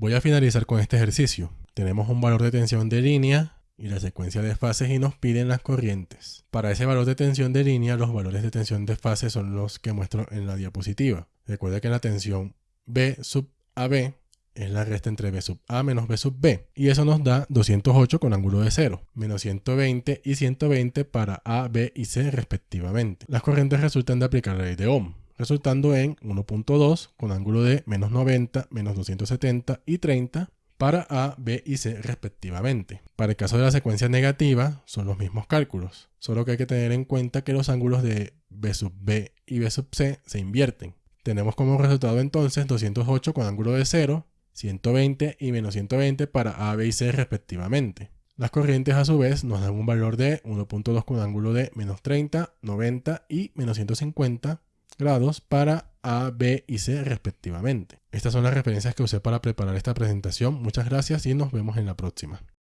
Voy a finalizar con este ejercicio. Tenemos un valor de tensión de línea y la secuencia de fases y nos piden las corrientes. Para ese valor de tensión de línea, los valores de tensión de fase son los que muestro en la diapositiva. Recuerda que la tensión B sub AB es la resta entre B sub A menos B sub B. Y eso nos da 208 con ángulo de 0, menos 120 y 120 para A, B y C respectivamente. Las corrientes resultan de aplicar la ley de Ohm, resultando en 1.2 con ángulo de menos 90, menos 270 y 30 para A, B y C respectivamente. Para el caso de la secuencia negativa son los mismos cálculos, solo que hay que tener en cuenta que los ángulos de B sub B y B sub C se invierten. Tenemos como resultado entonces 208 con ángulo de 0, 120 y menos 120 para A, B y C respectivamente. Las corrientes a su vez nos dan un valor de 1.2 con ángulo de menos 30, 90 y menos 150 grados para A, B y C respectivamente. Estas son las referencias que usé para preparar esta presentación. Muchas gracias y nos vemos en la próxima.